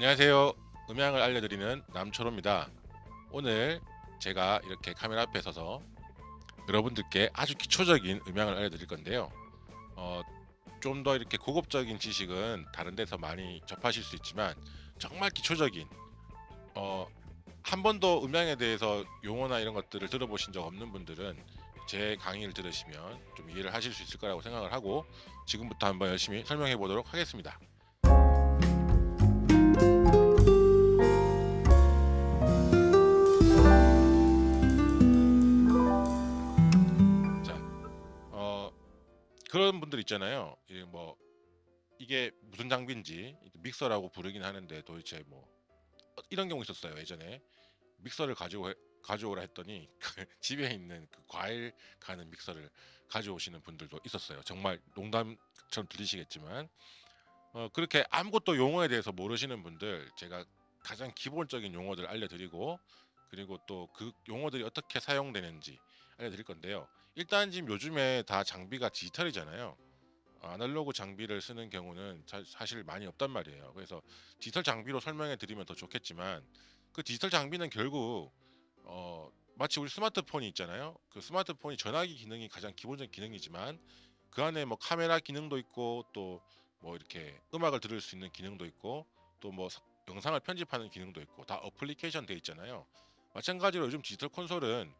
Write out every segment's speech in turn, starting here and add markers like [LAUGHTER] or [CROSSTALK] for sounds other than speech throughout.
안녕하세요. 음향을 알려드리는 남초로입니다. 오늘 제가 이렇게 카메라 앞에 서서 여러분들께 아주 기초적인 음향을 알려드릴 건데요. 어, 좀 더 이렇게 고급적인 지식은 다른 데서 많이 접하실 수 있지만 정말 기초적인 어, 한 번도 음향에 대해서 용어나 이런 것들을 들어보신 적 없는 분들은 제 강의를 들으시면 좀 이해를 하실 수 있을 거라고 생각을 하고 지금부터 한번 열심히 설명해 보도록 하겠습니다 그런 분들 있잖아요. 이뭐 이게 무슨 장비인지 믹서라고 부르긴 하는데 도대체 뭐 어, 이런 경우 있었어요. 예전에 믹서를 가지고 해- 가져오라 했더니 [LAUGHS] 그 집에 있는 그 과일 가는 믹서를 가져오시는 분들도 있었어요. 정말 농담처럼 들리시겠지만 어, 그렇게 아무것도 용어에 대해서 모르시는 분들 제가 가장 기본적인 용어들 알려드리고 그리고 또 그 용어들이 어떻게 사용되는지 알려드릴 건데요. 일단 지금 요즘에 다 장비가 디지털이잖아요. 어, 아날로그 장비를 쓰는 경우는 자- 사실 많이 없단 말이에요. 그래서 디지털 장비로 설명해 드리면 더 좋겠지만 그 디지털 장비는 결국 어, 마치 우리 스마트폰이 있잖아요. 그 스마트폰이 전화기 기능이 가장 기본적인 기능이지만 그 안에 뭐 카메라 기능도 있고 또 뭐 이렇게 음악을 들을 수 있는 기능도 있고 또 뭐 영상을 편집하는 기능도 있고 다 어플리케이션 돼 있잖아요. 마찬가지로 요즘 디지털 콘솔은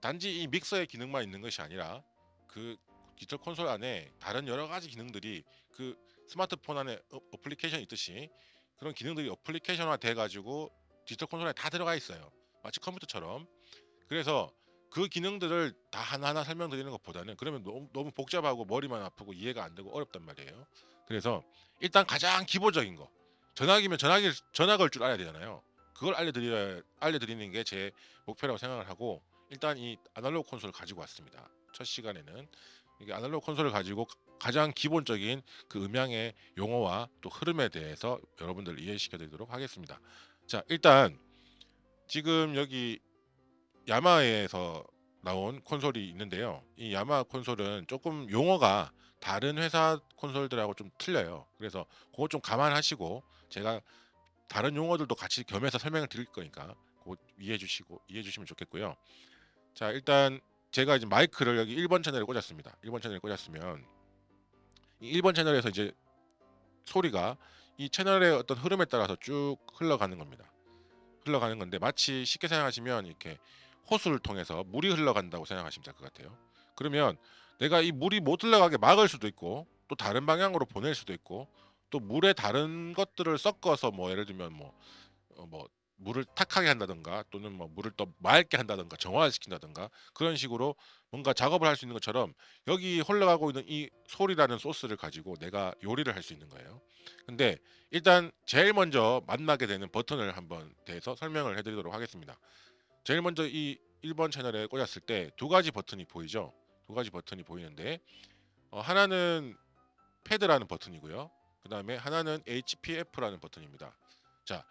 단지 이 믹서의 기능만 있는 것이 아니라 그 디지털 콘솔 안에 다른 여러 가지 기능들이 그 스마트폰 안에 어, 어플리케이션 있듯이 그런 기능들이 어플리케이션화 돼 가지고 디지털 콘솔에 다 들어가 있어요. 마치 컴퓨터처럼. 그래서 그 기능들을 다 하나하나 설명드리는 것보다는 그러면 너무, 너무 복잡하고 머리만 아프고 이해가 안 되고 어렵단 말이에요. 그래서 일단 가장 기본적인 거 전화기면 전화기 전화 걸 줄 알아야 되잖아요. 그걸 알려드려 알려드리는 게 제 목표라고 생각을 하고 일단 이 아날로그 콘솔을 가지고 왔습니다. 첫 시간에는 이게 아날로그 콘솔을 가지고 가장 기본적인 그 음향의 용어와 또 흐름에 대해서 여러분들 이해시켜 드리도록 하겠습니다. 자, 일단 지금 여기 야마에서 나온 콘솔이 있는데요. 이 야마 콘솔은 조금 용어가 다른 회사 콘솔들하고 좀 틀려요. 그래서 그거 좀 감안하시고 제가 다른 용어들도 같이 겸해서 설명을 드릴 거니까 그거 이해해 주시고 이해해 주시면 좋겠고요. 자, 일단 제가 이제 마이크를 여기 1번 채널에 꽂았습니다. 1번 채널에 꽂았으면 이 1번 채널에서 이제 소리가 이 채널의 어떤 흐름에 따라서 쭉 흘러가는 겁니다. 흘러가는 건데 마치 쉽게 생각하시면 이렇게 호수를 통해서 물이 흘러간다고 생각하시면 될 것 같아요. 그러면 내가 이 물이 못 흘러가게 막을 수도 있고 또 다른 방향으로 보낼 수도 있고 또 물에 다른 것들을 섞어서 뭐 예를 들면 뭐, 어, 뭐 물을 탁하게 한다든가 또는 뭐 물을 더 맑게 한다든가 정화시킨다든가 그런 식으로 뭔가 작업을 할 수 있는 것처럼 여기 흘러가고 있는 이 소리라는 소스를 가지고 내가 요리를 할 수 있는 거예요. 근데 일단 제일 먼저 만나게 되는 버튼을 한번 대해서 설명을 해드리도록 하겠습니다. 제일 먼저 이 1번 채널에 꽂았을 때 두 가지 버튼이 보이죠? 두 가지 버튼이 보이는데 어, 하나는 패드라는 버튼이고요. 그 다음에 하나는 HPF라는 버튼입니다. 자,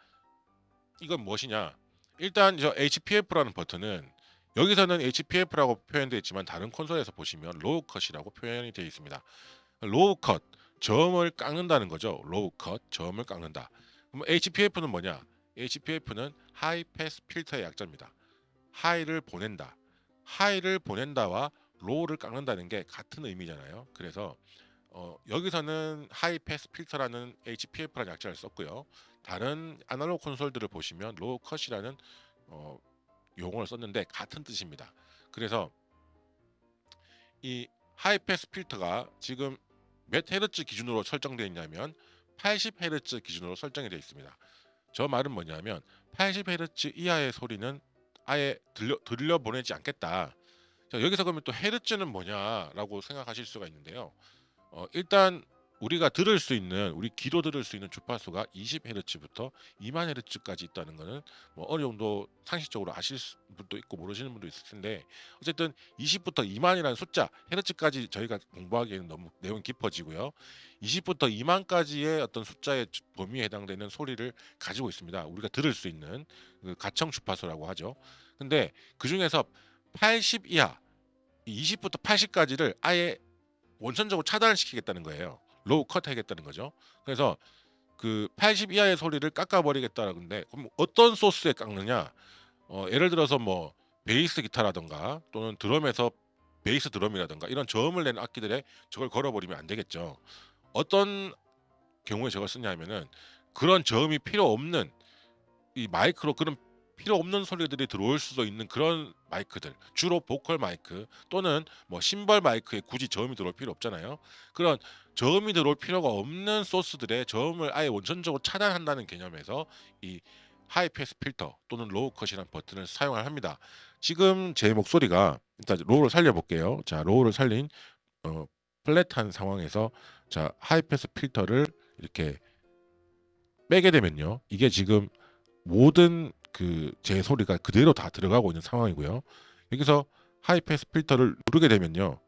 이건 무엇이냐? 일단 저 HPF라는 버튼은 여기서는 HPF라고 표현되어 있지만 다른 콘솔에서 보시면 로우 컷이라고 표현이 되어 있습니다. 로우 컷, 점을 깎는다는 거죠. 로우 컷, 점을 깎는다. 그럼 HPF는 뭐냐? HPF는 하이 패스 필터의 약자입니다. 하이를 보낸다. 하이를 보낸다와 로우를 깎는다는 게 같은 의미잖아요. 그래서 어, 여기서는 하이 패스 필터라는 HPF라는 약자를 썼고요. 다른 아날로그 콘솔들을 보시면 로우 컷이라는 어, 용어를 썼는데 같은 뜻입니다. 그래서 이 하이 패스 필터가 지금 몇 헤르츠 기준으로 설정되어 있냐면 80헤르츠 기준으로 설정이 되어 있습니다. 저 말은 뭐냐면 80헤르츠 이하의 소리는 아예 들려 들려 보내지 않겠다. 자, 여기서 그러면 또 헤르츠는 뭐냐라고 생각하실 수가 있는데요. 어, 일단 우리가 들을 수 있는 우리 귀로 들을 수 있는 주파수가 20헤르츠부터 2만 헤르츠까지 있다는 거는 뭐 어느 정도 상식적으로 아실 수- 분도 있고 모르시는 분도 있을 텐데 어쨌든 20부터 2만이라는 숫자 헤르츠까지 저희가 공부하기에는 너무 내용이 깊어지고요. 20부터 2만까지의 어떤 숫자의 주- 범위에 해당되는 소리를 가지고 있습니다. 우리가 들을 수 있는 그 가청 주파수라고 하죠. 근데 그 중에서 80 이하 20부터 80까지를 아예 원천적으로 차단을 시키겠다는 거예요. 로우 컷 하겠다는 거죠. 그래서 그 80 이하의 소리를 깎아버리겠다는데 그럼 어떤 소스에 깎느냐? 어 예를 들어서 뭐 베이스 기타라든가 또는 드럼에서 베이스 드럼이라든가 이런 저음을 내는 악기들에 저걸 걸어버리면 안 되겠죠. 어떤 경우에 저걸 쓰냐 하면은 그런 저음이 필요 없는 이 마이크로 그런 필요 없는 소리들이 들어올 수도 있는 그런 마이크들 주로 보컬 마이크 또는 뭐 심벌 마이크에 굳이 저음이 들어올 필요 없잖아요. 그런 저음이 들어올 필요가 없는 소스들의 저음을 아예 원천적으로 차단한다는 개념에서 이 high pass filter 또는 low cut이라는 버튼을 사용을 합니다. 지금 제 목소리가 일단 low를 살려 볼게요. 자, low를 살린 어 flat한 상황에서 자, high pass filter를 이렇게 빼게 되면요. 이게 지금 모든 그 제 소리가 그대로 다 들어가고 있는 상황이고요. 여기서 high pass filter를 누르게 되면요.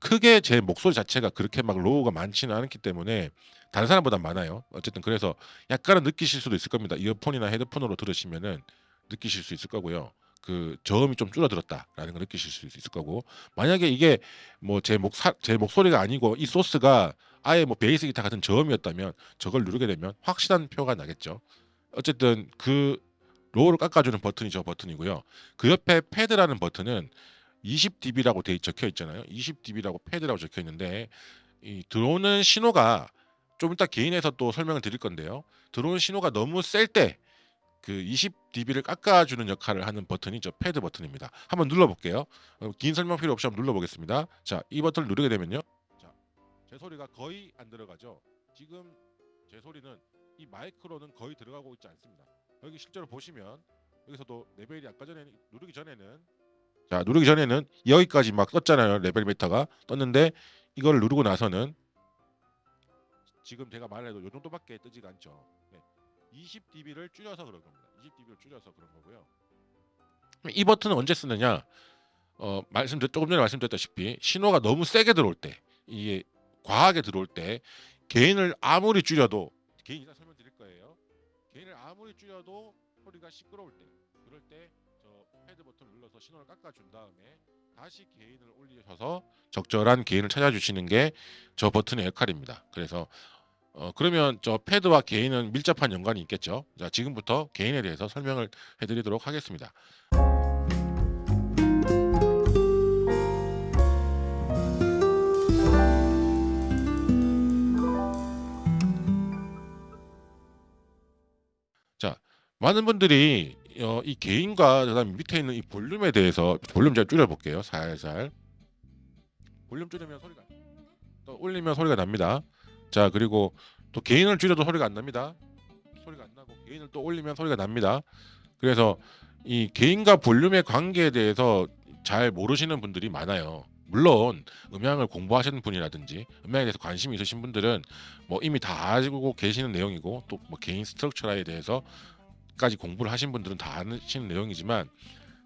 크게 제 목소리 자체가 그렇게 막 low가 많지는 않기 때문에 다른 사람보다 많아요. 어쨌든 그래서 약간은 느끼실 수도 있을 겁니다. 이어폰이나 헤드폰으로 들으시면은 느끼실 수 있을 거고요. 그 저음이 좀 줄어들었다라는 걸 느끼실 수 있을 거고 만약에 이게 뭐 제 목 제 목소리가 아니고 이 소스가 아예 뭐 베이스 기타 같은 저음이었다면 저걸 누르게 되면 확실한 표가 나겠죠. 어쨌든 그 low를 깎아주는 버튼이 저 버튼이고요. 그 옆에 패드라는 버튼은 20dB라고 돼 적혀 있잖아요. 20dB라고 패드라고 적혀 있는데 이 들어오는 신호가 좀 이따 gain에서 또 설명을 드릴 건데요. 들어오는 신호가 너무 셀 때 그 20dB를 깎아주는 역할을 하는 버튼이 저 패드 버튼입니다. 한번 눌러볼게요. 어, 긴 설명 필요 없이 한번 눌러보겠습니다. 자, 이 버튼을 누르게 되면요. 자, 제 소리가 거의 안 들어가죠. 지금 제 소리는 이 마이크로는 거의 들어가고 있지 않습니다. 여기 실제로 보시면 여기서도 레벨이 아까 전에 누르기 전에는 자 누르기 전에는 여기까지 막 떴잖아요 level meter가 떴는데 이걸 누르고 나서는 지금 제가 말해도 요 정도밖에 뜨지가 않죠. 네. 20dB를 줄여서 그런 겁니다. 20dB를 줄여서 그런 거고요. 이 버튼은 언제 쓰느냐? 어, 말씀드렸 조금 전에 말씀드렸다시피 신호가 너무 세게 들어올 때 이게 과하게 들어올 때 개인을 아무리 줄여도 개인 이따 아무리 줄여도 소리가 시끄러울 때 그럴 때 저 패드 버튼을 눌러서 신호를 깎아준 다음에 다시 개인을 올리셔서 적절한 개인을 찾아주시는 게 저 버튼의 역할입니다. 그래서 어 그러면 저 패드와 개인은 밀접한 연관이 있겠죠. 자 지금부터 개인에 대해서 설명을 해드리도록 하겠습니다. 많은 분들이 어, 이 개인과 그다음 밑에 있는 이 볼륨에 대해서 볼륨 제가 줄여볼게요. 살살 볼륨 줄이면 소리가 또 올리면 소리가 납니다. 자 그리고 또 개인을 줄여도 소리가 안 납니다. 소리가 안 나고 개인을 또 올리면 소리가 납니다. 그래서 이 개인과 볼륨의 관계에 대해서 잘 모르시는 분들이 많아요. 물론 음향을 공부하시는 분이라든지 음향에 대해서 관심이 있으신 분들은 뭐 이미 다 알고 계시는 내용이고 또 뭐 개인 스트럭처라에 대해서 까지 공부를 하신 분들은 다 아시는 내용이지만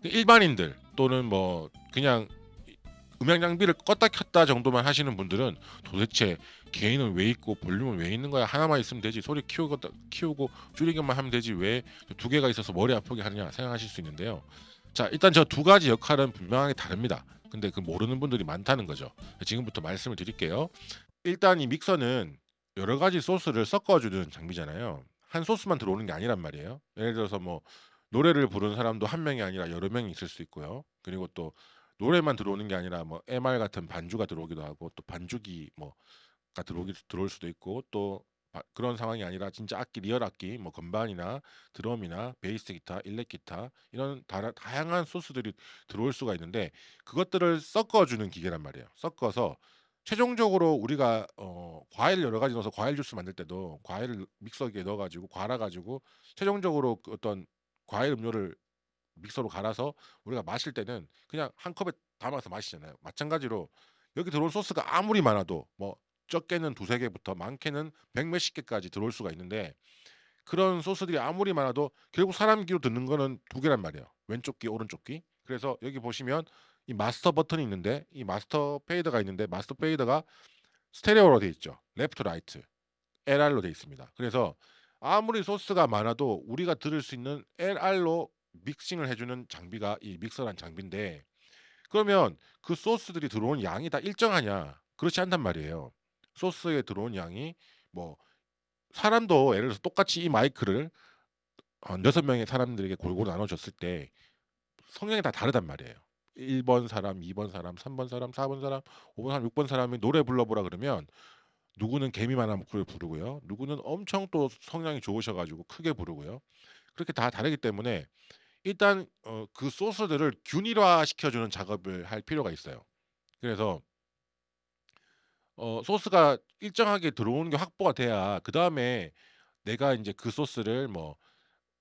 일반인들 또는 뭐 그냥 음향 장비를 껐다 켰다 정도만 하시는 분들은 도대체 개인은 왜 있고 볼륨은 왜 있는 거야? 하나만 있으면 되지. 소리 키우고 키우고 줄이기만 하면 되지. 왜 두 개가 있어서 머리 아프게 하느냐 생각하실 수 있는데요. 자 일단 저 두 가지 역할은 분명하게 다릅니다. 근데 그 모르는 분들이 많다는 거죠. 지금부터 말씀을 드릴게요. 일단 이 믹서는 여러 가지 소스를 섞어주는 장비잖아요 한 소스만 들어오는 게 아니란 말이에요 예를 들어서 뭐 노래를 부르는 사람도 한 명이 아니라 여러 명이 있을 수 있고요 그리고 또 노래만 들어오는 게 아니라 뭐 MR 같은 반주가 들어오기도 하고 또 반주기 뭐가 들어오기 들어올 수도 있고 또 바, 그런 상황이 아니라 진짜 악기 real 악기 뭐 건반이나 드럼이나 베이스 기타, 일렉 기타 이런 다, 다양한 소스들이 들어올 수가 있는데 그것들을 섞어주는 기계란 말이에요. 섞어서 최종적으로 우리가 어, 과일 여러 가지 넣어서 과일 주스 만들 때도 과일을 믹서기에 넣어가지고 갈아가지고 최종적으로 그 어떤 과일 음료를 믹서로 갈아서 우리가 마실 때는 그냥 한 컵에 담아서 마시잖아요. 마찬가지로 여기 들어올 소스가 아무리 많아도 뭐 적게는 두세 개부터 많게는 백 몇십 개까지 들어올 수가 있는데 그런 소스들이 아무리 많아도 결국 사람 귀로 듣는 거는 두 개란 말이에요. 왼쪽 귀, 오른쪽 귀. 그래서 여기 보시면 이 마스터 버튼이 있는데 이 마스터 fader가 있는데 마스터 fader가 스테레오로 돼 있죠. left right LR로 돼 있습니다. 그래서 아무리 소스가 많아도 우리가 들을 수 있는 LR로 믹싱을 해주는 장비가 이 믹서란 장비인데 그러면 그 소스들이 들어온 양이 다 일정하냐? 그렇지 않단 말이에요. 소스에 들어온 양이 뭐 사람도 예를 들어서 똑같이 이 마이크를 한6 명의 사람들에게 골고루 나눠 줬을 때 성향이 다 다르단 말이에요. 1번 사람, 2번 사람, 3번 사람, 4번 사람, 5번 사람, 6번 사람이 노래 불러 보라 그러면 누구는 개미만한 목소리로 부르고요. 누구는 엄청 또 성량이 좋으셔 가지고 크게 부르고요. 그렇게 다 다르기 때문에 일단 어 그 소스들을 균일화 시켜 주는 작업을 할 필요가 있어요. 그래서 어 소스가 일정하게 들어오는 게 확보가 돼야 그 다음에 내가 인제 그 소스를 뭐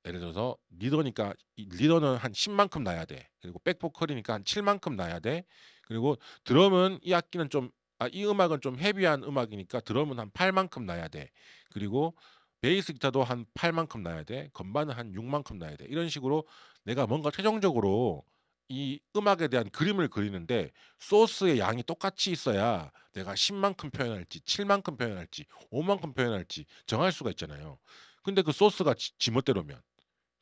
예를 들어서 리더니까 이 리더는 한 10 만큼 나야 돼. 그리고 백보컬이니까 한 7 만큼 나야 돼. 그리고 드럼은 이 악기는 좀 아 이 음악은 좀 헤비한 음악이니까 드럼은 한 8 만큼 나야 돼. 그리고 베이스 기타도 한 8 만큼 나야 돼. 건반은 한 6 만큼 나야 돼. 이런 식으로 내가 뭔가 최종적으로 이 음악에 대한 그림을 그리는데 소스의 양이 똑같이 있어야 내가 10 만큼 표현할지 7 만큼 표현할지 5 만큼 표현할지 정할 수가 있잖아요. 근데 그 소스가 지 지멋대로면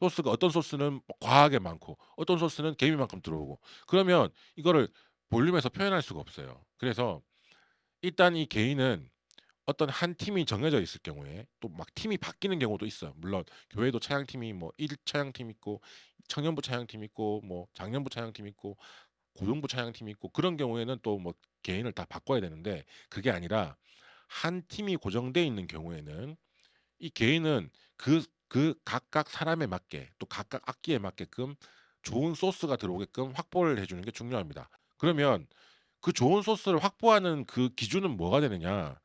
소스가 어떤 소스는 뭐 과하게 많고 어떤 소스는 개미만큼 들어오고 그러면 이거를 볼륨에서 표현할 수가 없어요. 그래서 일단 이 개인은 어떤 한 팀이 정해져 있을 경우에 또 막 팀이 바뀌는 경우도 있어요. 물론 교회도 차양팀이 뭐 1 차양팀 있고 청년부 차양팀 있고 뭐 장년부 차양팀 있고 고등부 차양팀이 있고 그런 경우에는 또 뭐 개인을 다 바꿔야 되는데 그게 아니라 한 팀이 고정돼 있는 경우에는 이 개인은 그 그 각각 사람에 맞게 또 각각 악기에 맞게끔 좋은 소스가 들어오게끔 확보를 해 주는 게 중요합니다. 그러면 그 좋은 소스를 확보하는 그 기준은 뭐가 되느냐?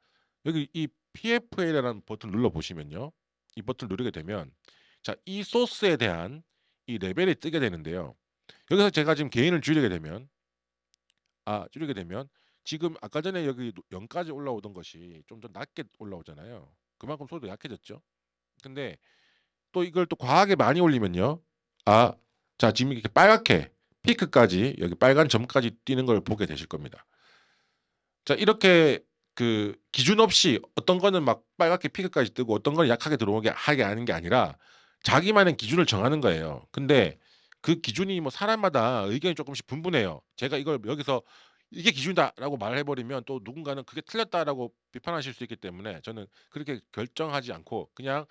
여기 이 PFL이라는 버튼을 눌러 보시면요. 이 버튼을 누르게 되면 자 이 소스에 대한 이 레벨이 뜨게 되는데요. 여기서 제가 지금 개인을 줄이게 되면 아 줄이게 되면 지금 아까 전에 여기 노0 까지 올라오던 것이 좀 더 낮게 올라오잖아요. 그만큼 소리도 약해졌죠. 근데 또 이걸 또 과하게 많이 올리면요. 아 자 지금 이렇게 빨갛게 피크까지 여기 빨간 점까지 뛰는 걸 보게 되실 겁니다. 자 이렇게 그 기준 없이 어떤 거는 막 빨갛게 피크까지 뜨고 어떤 거는 약하게 들어오게 하게 하는 게 아니라 자기만의 기준을 정하는 거예요. 근데 그 기준이 뭐 사람마다 의견이 쪼끔씩 분분해요. 제가 이걸 여기서 "이게 기준이다."라고 말해 버리면 또 누군가는 "그게 틀렸다."라고 비판하실 수 있기 때문에 저는 그렇게 결정하지 않고 그냥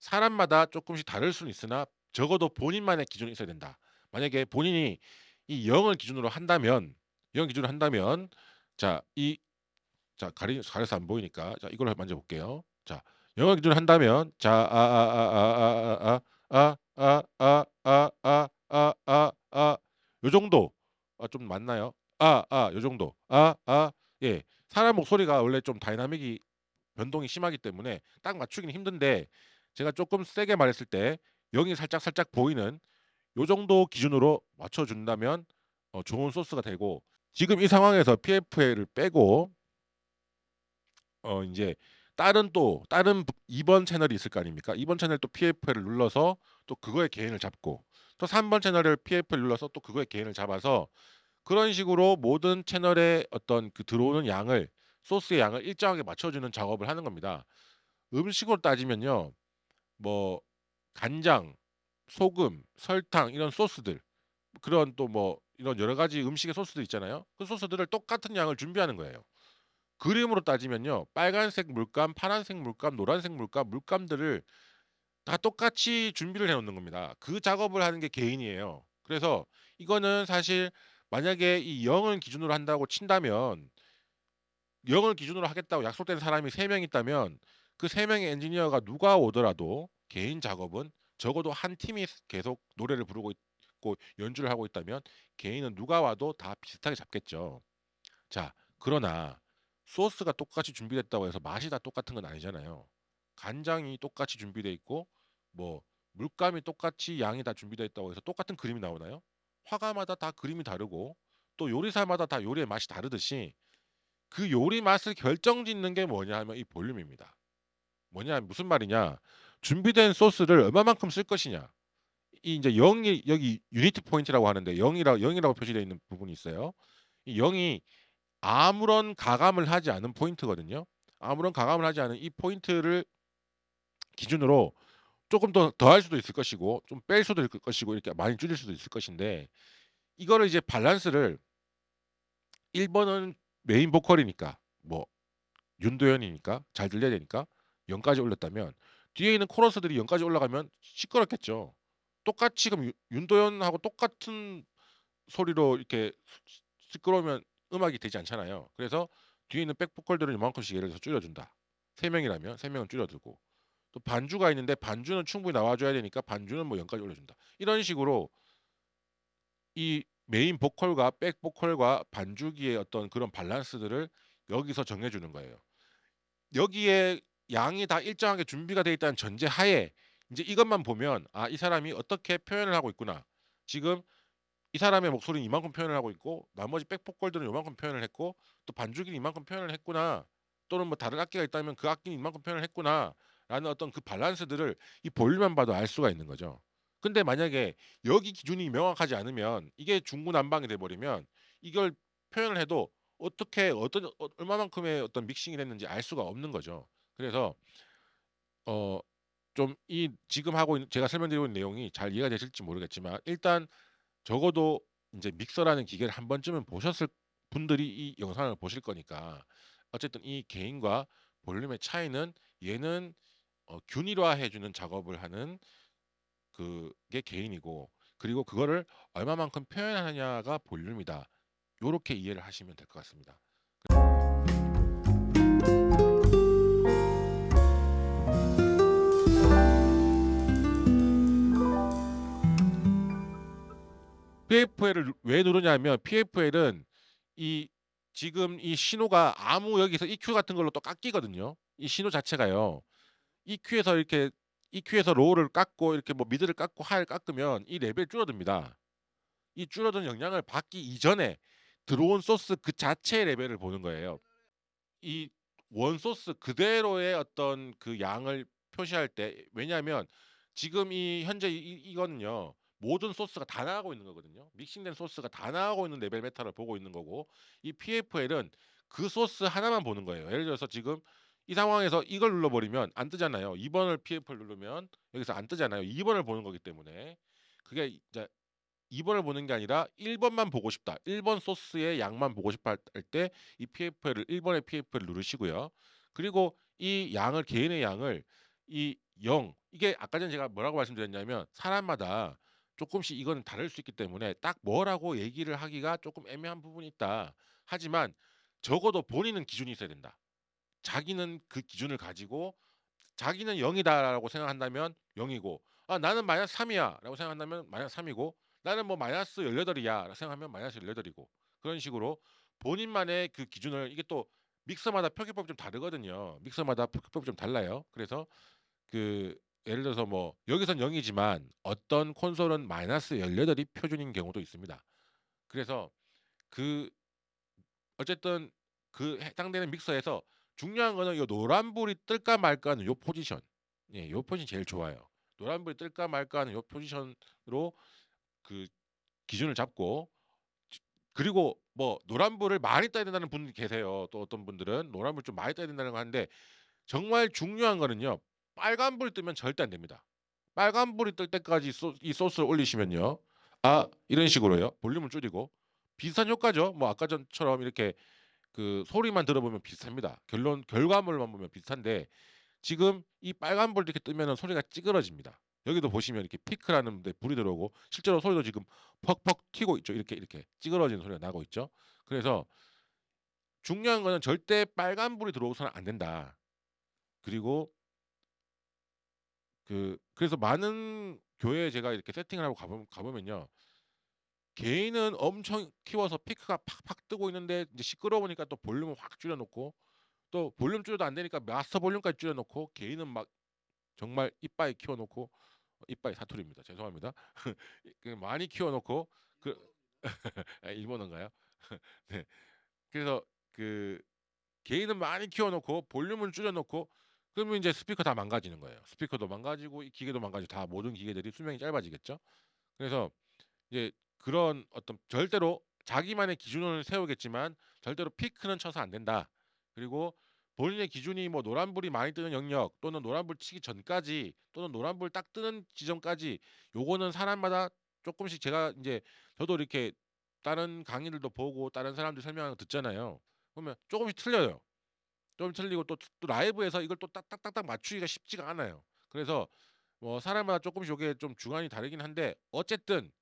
사람마다 쪼끔씩 다를 수는 있으나 적어도 본인만의 기준이 있어야 된다. 만약에 본인이 이 0을 기준으로 한다면 0 기준으로 한다면 자 이 자 가리 가려서 안 보이니까 자 이걸로 만져 볼게요. 자 0을 기준으로 한다면 자아아 아 아 아 아 아 아 아 아 아 요 정도 아 좀 맞나요? 아 아 요 정도. 아 아 예. 사람 목소리가 원래 좀 dynamic이 변동이 심하기 때문에 딱 맞추기는 힘든데 제가 쪼끔 세게 말했을 때 0이 살짝 살짝 보이는 요 정도 기준으로 맞춰 준다면 어 좋은 소스가 되고 지금 이 상황에서 PFL을 빼고 어 인제 다른 또 다른 부 2번 채널이 있을 거 아닙니까? 2번 채널 또 PFL을 눌러서 또 그거의 개인을 잡고 또 3번 채널을 PFL 눌러서 또 그거의 개인을 잡아서 그런 식으로 모든 채널의 어떤 그 들어오는 양을 소스의 양을 일정하게 맞춰 주는 작업을 하는 겁니다. 음식으로 따지면요. 뭐 간장, 소금, 설탕 이런 소스들 그런 또 뭐 이런 여러 가지 음식의 소스들 있잖아요. 그 소스들을 똑같은 양을 준비하는 거예요. 그림으로 따지면요. 빨간색 물감, 파란색 물감, 노란색 물감, 물감들을 다 똑같이 준비를 해 놓는 겁니다. 그 작업을 하는 게 개인이에요. 그래서 이거는 사실 만약에 이 0을 기준으로 한다고 친다면 0을 기준으로 하겠다고 약속된 사람이 3명 있다면 그3 명의 엔지니어가 누가 오더라도 개인 작업은 적어도 한 팀이 계속 노래를 부르고 있고 연주를 하고 있다면 개인은 누가 와도 다 비슷하게 잡겠죠. 자 그러나 소스가 똑같이 준비됐다고 해서 맛이 다 똑같은 건 아니잖아요. 간장이 똑같이 준비돼 있고 뭐 물감이 똑같이 양이 다 준비되어 있다고 해서 똑같은 그림이 나오나요? 화가마다 다 그림이 다르고 또 요리사마다 다 요리의 맛이 다르듯이 그 요리 맛을 결정짓는 게 뭐냐 하면 이 볼륨입니다. 뭐냐 무슨 말이냐 준비된 소스를 얼마만큼 쓸 것이냐 이 인제 0이 여기 unity point라고 하는데 0 이라 0 이라고 표시되어 있는 부분이 있어요. 이 0이 아무런 가감을 하지 않은 포인트거든요. 아무런 가감을 하지 않은 이 포인트를 기준으로 쪼끔 더 더할 수도 있을 것이고 좀 뺄 수도 있을 것이고 이렇게 많이 줄일 수도 있을 것인데 이거를 이제 밸런스를 1 번은 메인 보컬이니까 뭐 윤도현이니까 잘 들려야 되니까 0 까지 올렸다면 뒤에 있는 코러스들이 0 까지 올라가면 시끄럽겠죠. 똑같이 그럼 유 윤도현하고 똑같은 소리로 이렇게 시 시끄러우면 음악이 되지 않잖아요. 그래서 뒤에 있는 back 보컬들은 요만큼씩 예를 들어서 줄여 준다. 3 명이라면 3 명은 줄여 두고 또 반주가 있는데 반주는 충분히 나와 줘야 되니까 반주는 뭐 0 까지 올려 준다. 이런 식으로 이 메인 보컬과 back 보컬과 반주기의 어떤 그런 밸런스들을 여기서 정해 주는 거예요. 여기에 양이 다 일정하게 준비가 돼 있다는 전제 하에 인제 이것만 보면 '아 이 사람이 어떻게 표현을 하고 있구나. 지금 이 사람의 목소리는 이만큼 표현을 하고 있고 나머지 백 보컬들은 요만큼 표현을 했고 또 반주기는 이만큼 표현을 했구나.' 또는 뭐 다른 악기가 있다면 '그 악기는 이만큼 표현을 했구나.'라는 어떤 그 밸런스들을 이 볼륨만 봐도 알 수가 있는 거죠. 근데 만약에 여기 기준이 명확하지 않으면 이게 중구난방이 돼 버리면 이걸 표현을 해도 어떻게 어떤 어 얼마만큼의 어떤 믹싱이 됐는지 알 수가 없는 거죠. 그래서 어 좀 이 지금 하고 있는 제가 설명드리고 있는 내용이 잘 이해가 되실지 모르겠지만 일단 적어도 인제 믹서라는 기계를 한 번쯤은 보셨을 분들이 이 영상을 보실 거니까 어쨌든 이 개인과 볼륨의 차이는 얘는 어 균일화해 주는 작업을 하는 그게 개인이고 그리고 그거를 얼마만큼 표현하느냐가 볼륨이다. 요렇게 이해를 하시면 될 것 같습니다. PFL을 누왜 누르냐면 PFL은 이 지금 이 신호가 아무 여기서 EQ 같은 걸로 또 깎이거든요. 이 신호 자체가요. EQ에서 이렇게 EQ에서 low를 깎고 이렇게 뭐 mid를 깎고 high를 깎으면 이 레벨이 줄어듭니다. 이 줄어든 영향을 받기 이전에 들어온 소스 그 자체의 레벨을 보는 거예요. 이 원 소스 그대로의 어떤 그 양을 표시할 때 왜냐하면 지금 이 현재 이이 이거는요. 모든 소스가 다 나가고 있는 거거든요. 믹싱된 소스가 다 나가고 있는 level meter를 보고 있는 거고 이 PFL은 그 소스 하나만 보는 거예요. 예를 들어서 지금 이 상황에서 이걸 눌러 버리면 안 뜨잖아요. 2 번을 PFL 누르면 여기서 안 뜨잖아요. 2 번을 보는 거기 때문에 그게 이제 2 번을 보는 게 아니라 1 번만 보고 싶다. 1번 소스의 양만 보고 싶어 할 할 때 이 PFL을 1 번의 PFL을 누르시고요. 그리고 이 양을 개인의 양을 이 0 이게 아까 전에 제가 뭐라고 말씀드렸냐면 사람마다 쪼끔씩 이거는 다를 수 있기 때문에 딱 뭐라고 얘기를 하기가 쪼끔 애매한 부분이 있다. 하지만 적어도 본인은 기준이 있어야 된다. 자기는 그 기준을 가지고 자기는 0 이다라고 생각한다면 0 이고 '아 나는 -3 이야.'라고 생각한다면 -3 이고 '나는 뭐 -18 이야.'라고 생각하면 -18 이고 그런 식으로 본인만의 그 기준을 이게 또 믹서마다 표기법이 좀 다르거든요. 믹서마다 표기법이 좀 달라요. 그래서 그 예를 들어서 뭐 여기선 0 이지만 어떤 콘솔은 -18 이 표준인 경우도 있습니다. 그래서 그 어쨌든 그 해당되는 믹서에서 중요한 거는 요 노란불이 뜰까 말까 하는 요 포지션. 예 요 포지션이 제일 좋아요. 노란불이 뜰까 말까 하는 요 포지션으로 그 기준을 잡고 지 그리고 뭐 노란불을 많이 떠야 된다는 분이 계세요. 또 어떤 분들은 노란불 좀 많이 떠야 된다는 거 하는데 정말 중요한 거는요. 빨간불이 뜨면 절대 안 됩니다. 빨간불이 뜰 때까지 소 이 소스를 올리시면요. 아 이런 식으로요. 볼륨을 줄이고 비슷한 효과죠. 뭐 아까 전처럼 이렇게 그 소리만 들어보면 비슷합니다. 결론 결과물만 보면 비슷한데 지금 이 빨간불 이렇게 뜨면은 소리가 찌그러집니다. 여기도 보시면 이렇게 피크라는 데 불이 들어오고 실제로 소리도 지금 퍽퍽 튀고 있죠. 이렇게, 이렇게 찌그러지는 소리가 나고 있죠. 그래서 중요한 거는 절대 빨간 불이 들어오서는 안 된다. 그리고 그 그래서 많은 교회에 제가 이렇게 세팅을 하고 가 보면 가 보면요. 개인은 엄청 키워서 피크가 팍팍 뜨고 있는데 이제 시끄러우니까 또 볼륨을 확 줄여 놓고 또 볼륨 줄여도 안 되니까 마스터 볼륨까지 줄여 놓고 개인은 막 정말 이빠이 키워 놓고 어 이빠이 사투리입니다. 죄송합니다. [LAUGHS] 이그 많이 키워 놓고 그 [LAUGHS] 아 일본어인가요? [LAUGHS] 네. 그래서 그 개인은 많이 키워 놓고 볼륨을 줄여 놓고 그러면 인제 스피커 다 망가지는 거예요. 스피커도 망가지고 이 기계도 망가지고 다 모든 기계들이 수명이 짧아지겠죠. 그래서 이제 그런 어떤 절대로 자기만의 기준을 세우겠지만 절대로 피크는 쳐서 안 된다. 그리고 본인의 기준이 뭐 노란불이 많이 뜨는 영역 또는 노란불 치기 전까지 또는 노란불 딱 뜨는 지점까지 요거는 사람마다 쪼끔씩 제가 인제 저도 이렇게 다른 강의들도 보고 다른 사람들 설명하는 거 듣잖아요. 그러면 쪼금씩 틀려요. 좀 틀리고 또 또 라이브에서 이걸 또 딱딱딱딱 맞추기가 쉽지가 않아요. 그래서 뭐 사람마다 쪼끔씩 요게 좀 주관이 다르긴 한데 어쨌든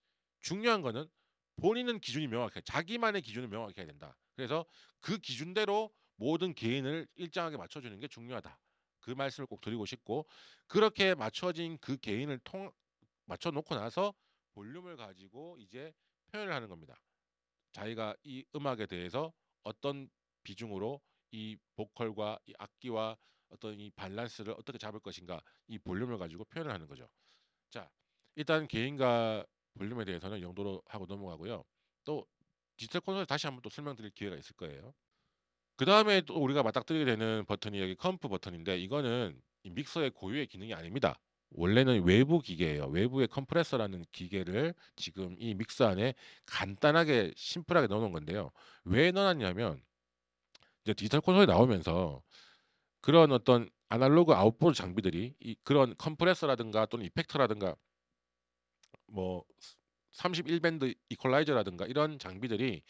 중요한 거는 본인은 기준이 명확해. 자기만의 기준은 명확해야 된다. 그래서 그 기준대로 모든 개인을 일정하게 맞춰주는 게 중요하다. 그 말씀을 꼭 드리고 싶고 그렇게 맞춰진 그 개인을 통 맞춰 놓고 나서 볼륨을 가지고 이제 표현을 하는 겁니다. 자기가 이 음악에 대해서 어떤 비중으로 이 보컬과 이 악기와 어떤 이 밸런스를 어떻게 잡을 것인가 이 볼륨을 가지고 표현을 하는 거죠. 자 일단 gain과 볼륨에 대해서는 이 정도로 하고 넘어가고요. 또 디지털 콘솔 다시 한번 또 설명드릴 기회가 있을 거예요. 그 다음에 또 우리가 맞닥뜨리게 되는 버튼이 여기 comp 버튼인데 이거는 이 믹서의 고유의 기능이 아닙니다. 원래는 외부 기계예요. 외부의 컴프레서라는 기계를 지금 이 믹서 안에 간단하게 심플하게 넣어 놓은 건데요. 왜 넣어 놨냐면 이제 디지털 콘솔이 나오면서 그런 어떤 아날로그 outboard 장비들이 이 그런 컴프레서라든가 또는 effector라든가 뭐 31 밴드 이퀄라이저라든가 이런 장비들이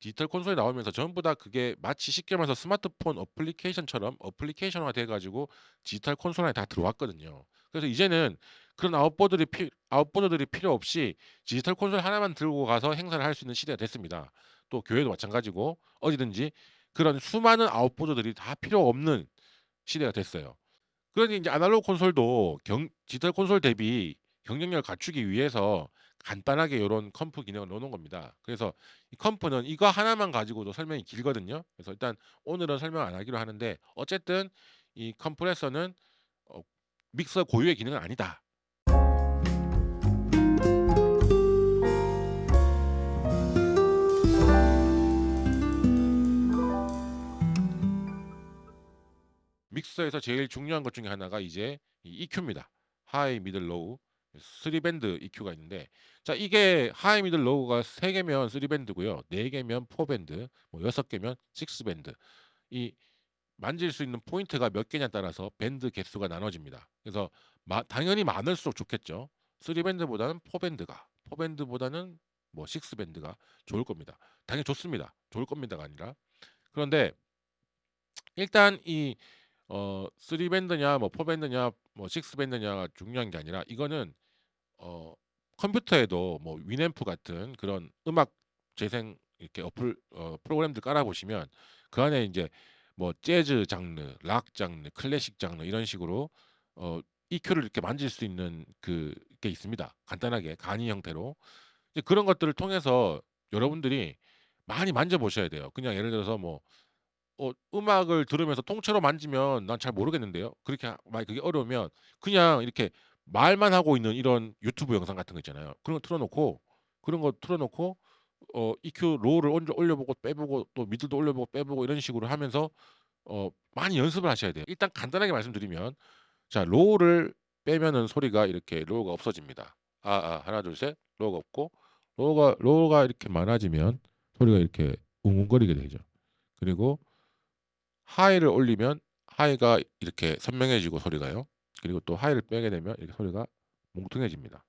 디지털 콘솔이 나오면서 전부 다 그게 마치 쉽게 말해서 스마트폰 어플리케이션처럼 어플리케이션화 돼 가지고 디지털 콘솔 안에 다 들어왔거든요. 그래서 이제는 그런 outboard들이 피 outboard들이 필요 없이 디지털 콘솔 하나만 들고 가서 행사를 할 수 있는 시대가 됐습니다. 또 교회도 마찬가지고 어디든지 그런 수많은 outboard들이 다 필요 없는 시대가 됐어요. 그러니 인제 아날로그 콘솔도 경 디지털 콘솔 대비 경쟁력을 갖추기 위해서 간단하게 요런 comp 기능을 넣어 놓은 겁니다. 그래서 이 comp는 이거 하나만 가지고도 설명이 길거든요. 그래서 일단 오늘은 설명 안 하기로 하는데 어쨌든 이 컴프레서는 어 믹서 고유의 기능은 아니다. 믹서에서 제일 중요한 것 중에 하나가 이제 이 EQ입니다. high, middle, low 3 밴드 EQ가 있는데 자 이게 high, middle, low가 3 개면 3 밴드고요. 4 개면 4 밴드, 뭐 6 개면 6 밴드. 이 만질 수 있는 포인트가 몇 개냐에 따라서 밴드 개수가 나눠집니다. 그래서 마 당연히 많을수록 좋겠죠. 3 밴드보다는 4 밴드가 4 밴드보다는 뭐 6 밴드가 좋을 겁니다. 당연히 좋습니다. 좋을 겁니다가 아니라. 그런데 일단 이 어 3 밴드냐 뭐 4 밴드냐 뭐 6 밴드냐가 중요한 게 아니라 이거는 어 컴퓨터에도 뭐 위앰프 같은 그런 음악 재생 이렇게 어플 어 프로그램들 깔아 보시면 그 안에 인제 뭐 재즈 장르, 락 장르, 클래식 장르 이런 식으로 어 EQ를 이렇게 만질 수 있는 그게 있습니다. 간단하게 간이 형태로. 이제 그런 것들을 통해서 여러분들이 많이 만져 보셔야 돼요. 그냥 예를 들어서 뭐 어 음악을 들으면서 통째로 만지면 난 잘 모르겠는데요. 그렇게 하 만약 그게 어려우면 그냥 이렇게 말만 하고 있는 이런 유튜브 영상 같은 거 있잖아요. 그런 거 틀어 놓고 그런 거 틀어 놓고 어 EQ low를 올려 올려보고 빼보고 또 middle도 올려보고 빼보고 이런 식으로 하면서 어 많이 연습을 하셔야 돼요. 일단 간단하게 말씀드리면 자 low를 빼면은 소리가 이렇게 low가 없어집니다. 아 아 하나 둘 셋 low가 없고 low가 low가 이렇게 많아지면 소리가 이렇게 웅웅거리게 되죠. 그리고 high를 올리면 high가 이렇게 선명해지고 소리가요. 그리고 또 high를 빼게 되면 이렇게 소리가 뭉퉁해집니다.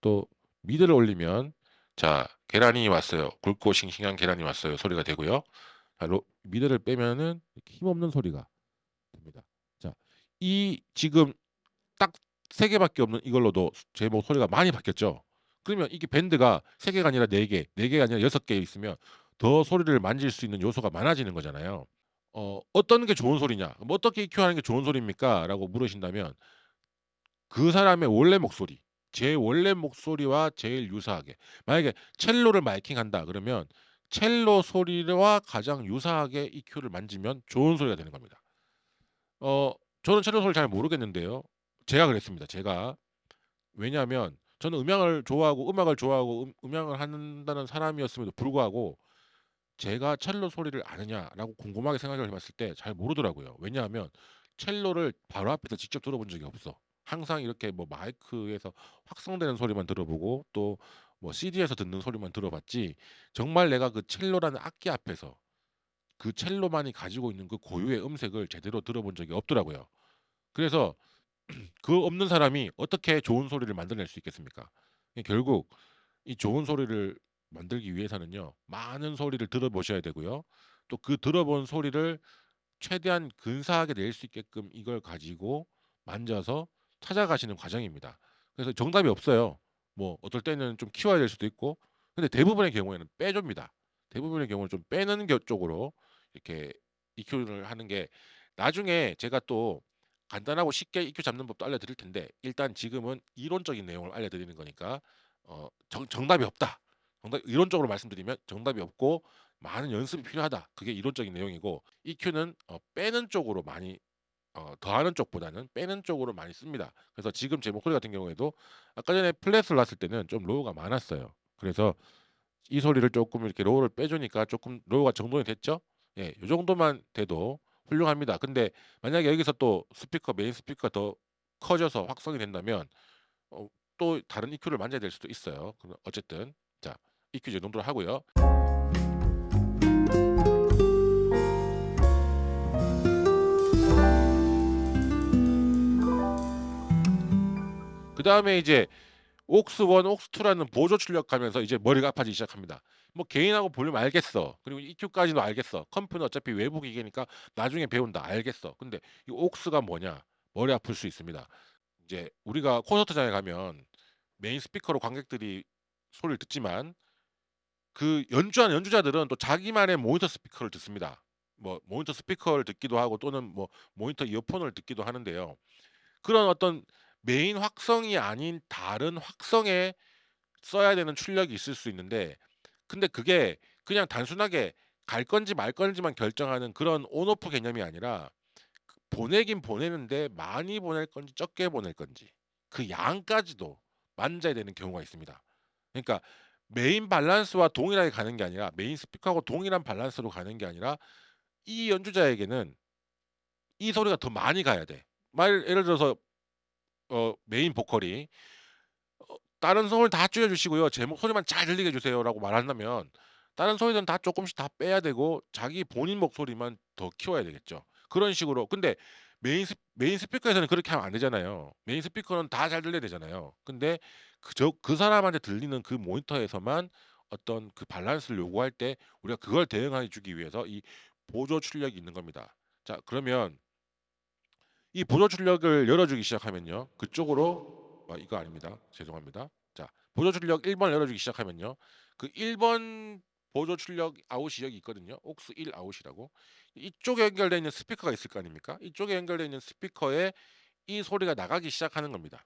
또 mid를 올리면 자 계란이 왔어요. 굵고 싱싱한 계란이 왔어요. 소리가 되고요. 자 로 mid를 빼면은 힘없는 소리가 됩니다. 자 이 지금 딱3 개밖에 없는 이걸로도 제 목소리가 많이 바뀌었죠. 그러면 이게 밴드가 3 개가 아니라 4 개, 4 개가 아니라 6개 있으면 더 소리를 만질 수 있는 요소가 많아지는 거잖아요. 어 "어떤 게 좋은 소리냐? 뭐 어떻게 EQ하는 게 좋은 소리입니까?"라고 물으신다면 그 사람의 원래 목소리, 제 원래 목소리와 제일 유사하게 만약에 첼로를 마이킹한다 그러면 첼로 소리와 가장 유사하게 EQ를 만지면 좋은 소리가 되는 겁니다. 어 저는 첼로 소리를 잘 모르겠는데요. 제가 그랬습니다. 제가. 왜냐하면 저는 음향을 좋아하고 음악을 좋아하고 음 음향을 한다는 사람이었음에도 불구하고 제가 첼로 소리를 아느냐라고 곰곰하게 생각을 해 봤을 때 잘 모르더라고요. 왜냐하면 첼로를 바로 앞에서 직접 들어본 적이 없어. 항상 이렇게 뭐 마이크에서 확성되는 소리만 들어보고 또 뭐 CD에서 듣는 소리만 들어봤지 정말 내가 그 첼로라는 악기 앞에서 그 첼로만이 가지고 있는 그 고유의 음색을 제대로 들어본 적이 없더라고요. 그래서 [CLEARS THROAT] 그 없는 사람이 어떻게 좋은 소리를 만들어낼 수 있겠습니까? 이 결국 이 좋은 소리를 만들기 위해서는요. 많은 소리를 들어보셔야 되고요. 또 그 들어본 소리를 최대한 근사하게 낼 수 있게끔 이걸 가지고 만져서 찾아가시는 과정입니다. 그래서 정답이 없어요. 뭐 어떨 때는 좀 키워야 될 수도 있고 근데 대부분의 경우에는 빼 줍니다. 대부분의 경우는 좀 빼는 겨 쪽으로 이렇게 EQ를 하는 게 나중에 제가 또 간단하고 쉽게 EQ 잡는 법도 알려드릴 텐데 일단 지금은 이론적인 내용을 알려드리는 거니까 어 정 정답이 없다. 정답 이론적으로 말씀드리면 정답이 없고 많은 연습이 필요하다. 그게 이론적인 내용이고 EQ는 어 빼는 쪽으로 많이 어 더하는 쪽보다는 빼는 쪽으로 많이 씁니다. 그래서 지금 제 목소리 같은 경우에도 아까 전에 flat을 놨을 때는 좀 low가 많았어요. 그래서 이 소리를 쪼끔 이렇게 low를 빼 주니까 쪼끔 low가 정돈이 됐죠? 예. 요 정도만 돼도 훌륭합니다. 근데 만약에 여기서 또 스피커 메인 스피커가 더 커져서 확성이 된다면 어 또 다른 EQ를 만져야 될 수도 있어요. 어쨌든 자 EQ 이 정도로 하고요. 그 다음에 이제 aux 1, aux 2라는 보조 출력하면서 이제 머리가 아파지기 시작합니다. 뭐 gain하고 볼륨 알겠어. 그리고 EQ까지도 알겠어. comp는 어차피 외부 기계니까 나중에 배운다. 알겠어. 근데 이 aux가 뭐냐? 머리 아플 수 있습니다. 이제 우리가 콘서트장에 가면 메인 스피커로 관객들이 소리를 듣지만 그 연주하는 연주자들은 또 자기만의 모니터 스피커를 듣습니다. 뭐 모니터 스피커를 듣기도 하고 또는 뭐 모니터 이어폰을 듣기도 하는데요. 그런 어떤 메인 확성이 아닌 다른 확성에 써야 되는 출력이 있을 수 있는데 근데 그게 그냥 단순하게 갈 건지 말 건지만 결정하는 그런 on off 개념이 아니라 그 보내긴 보내는데 많이 보낼 건지 적게 보낼 건지 그 양까지도 만져야 되는 경우가 있습니다. 그러니까 메인 밸런스와 동일하게 가는 게 아니라 메인 스피커하고 동일한 밸런스로 가는 게 아니라 이 연주자에게는 이 소리가 더 많이 가야 돼. 말 예를 들어서 어 메인 보컬이 어 "다른 소리는 다 줄여 주시고요. 제 목소리만 잘 들리게 해 주세요."라고 말한다면 다른 소리는 다 쪼끔씩 다 빼야 되고 자기 본인 목소리만 더 키워야 되겠죠. 그런 식으로 근데 메인 스 메인 스피커에서는 그렇게 하면 안 되잖아요. 메인 스피커는 다 잘 들려야 되잖아요. 근데 그저 그 사람한테 들리는 그 모니터에서만 어떤 그 밸런스를 요구할 때 우리가 그걸 대응해 주기 위해서 이 보조 출력이 있는 겁니다. 자 그러면 이 보조 출력을 열어 주기 시작하면요. 그쪽으로 아 이거 아닙니다. 죄송합니다. 자 보조 출력 1 번을 열어 주기 시작하면요. 그 1번 보조 출력 아웃이 여기 있거든요. aux 1 out이라고. 이쪽에 연결되어 있는 스피커가 있을 거 아닙니까? 이쪽에 연결되어 있는 스피커에 이 소리가 나가기 시작하는 겁니다.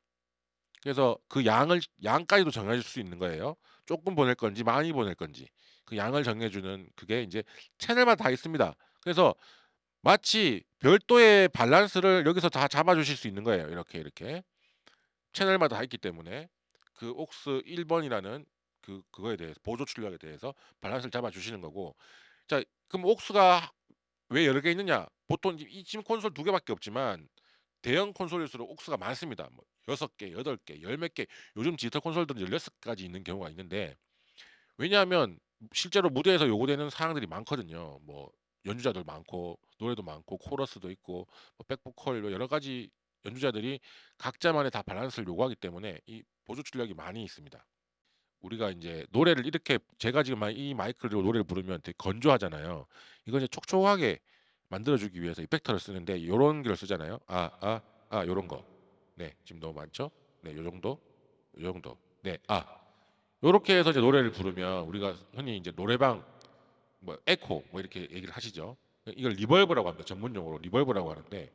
그래서 그 양을 양까지도 정해 줄 수 있는 거예요. 쪼끔 보낼 건지 많이 보낼 건지. 그 양을 정해 주는 그게 인제 채널마다 다 있습니다. 그래서 마치 별도의 밸런스를 여기서 다 잡아 주실 수 있는 거예요. 이렇게, 이렇게. 채널마다 다 있기 때문에 그 aux 1 번이라는 그 그거에 대해서 보조 출력에 대해서 밸런스를 잡아 주시는 거고 자 그럼 aux가 왜 여러 개 있느냐? 보통 이이 지금 콘솔 2 개밖에 없지만 대형 콘솔일수록 aux가 많습니다. 뭐 6 개, 8 개, 열몇개 요즘 디지털 콘솔들은 16 까지 있는 경우가 있는데 왜냐하면 실제로 무대에서 요구되는 사항들이 많거든요. 뭐 연주자들 많고 노래도 많고 코러스도 있고 뭐 백보컬 뭐 여러 가지 연주자들이 각자만의 다 밸런스를 요구하기 때문에 이 보조 출력이 많이 있습니다. 우리가 인제 노래를 이렇게 제가 지금 막이 마이크를 들고 노래를 부르면 되게 건조하잖아요. 이걸 이제 촉촉하게 만들어 주기 위해서 effector를 쓰는데 요런 걸 쓰잖아요. 아 아아 요런 거. 네. 지금 너무 많죠? 네. 요 정도. 요 정도. 네. 아. 요렇게 해서 이제 노래를 부르면 우리가 흔히 인제 노래방 뭐 에코 뭐 이렇게 얘기를 하시죠. 이걸 reverb라고 합니다. 전문 용어로 reverb라고 하는데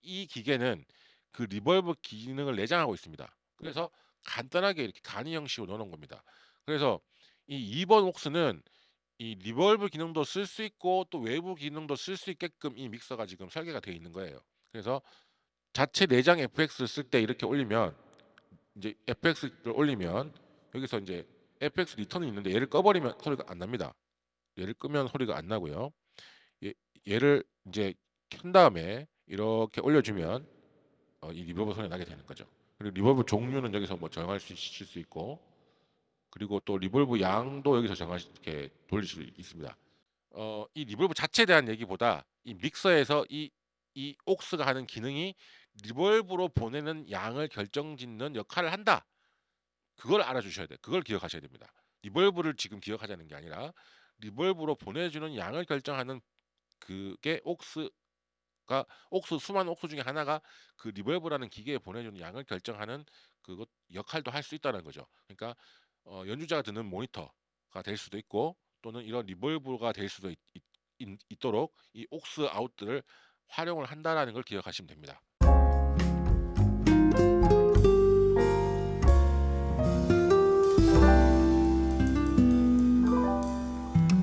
이 기계는 그 reverb 기능을 내장하고 있습니다. 그래서 간단하게 이렇게 간이 형식으로 넣어 놓은 겁니다. 그래서 이 2번 aux는 이 reverb 기능도 쓸 수 있고 또 외부 기능도 쓸 수 있게끔 이 믹서가 지금 설계가 되어 있는 거예요. 그래서 자체 내장 FX를 쓸 때 이렇게 올리면 인제 FX를 올리면 여기서 인제 FX 리턴이 있는데 얘를 꺼 버리면 소리가 안 납니다. 얘를 끄면 소리가 안 나고요. 얘 얘를 인제 켠 다음에 이렇게 올려 주면 어 이 reverb 소리가 나게 되는 거죠. 그리고 reverb 종류는 여기서 뭐 정할 수실수 있고 그리고 또 reverb 양도 여기서 수 이렇게 돌릴 수 있습니다. 어 이 reverb 자체에 대한 얘기보다 이 믹서에서 이이 aux가 하는 기능이 'reverb로 보내는 양을 결정짓는 역할을 한다.' 그걸 알아주셔야 돼요. 그걸 기억하셔야 됩니다. reverb를 지금 기억하자는 게 아니라 reverb로 보내주는 양을 결정하는 그게 aux가 옥스 수많은 옥스 중에 하나가 그 reverb라는 기계에 보내주는 양을 결정하는 그것 역할도 할 수 있다는 거죠. 그러니까 어 연주자가 듣는 모니터가 될 수도 있고 또는 이런 reverb가 될 수도 있있있 있 도록 이 aux out들을 활용을 한다라는 걸 기억하시면 됩니다.